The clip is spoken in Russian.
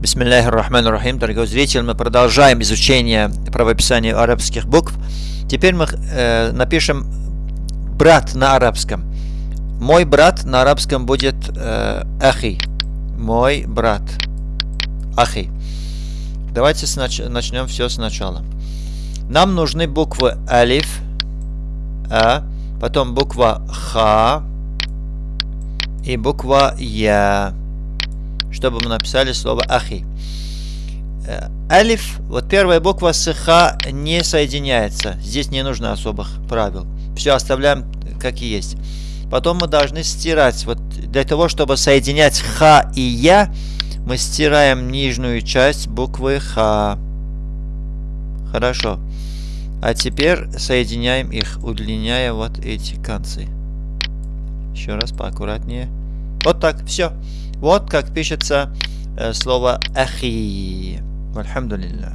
Бисмилляхи дорогой зритель, мы продолжаем изучение правописания арабских букв. Теперь мы э, напишем брат на арабском. Мой брат на арабском будет э, ахи. Мой брат. Ахи. Давайте снач начнем все сначала. Нам нужны буквы алиф, а, потом буква ха и буква я чтобы мы написали слово ахи. Э, алиф, вот первая буква с ха не соединяется. Здесь не нужно особых правил. Все оставляем как и есть. Потом мы должны стирать. Вот для того, чтобы соединять ха и я, мы стираем нижнюю часть буквы ха. Хорошо. А теперь соединяем их, удлиняя вот эти концы. Еще раз поаккуратнее. Вот так, все. Вот как пишется э, слово ахи. Альхамдулилля.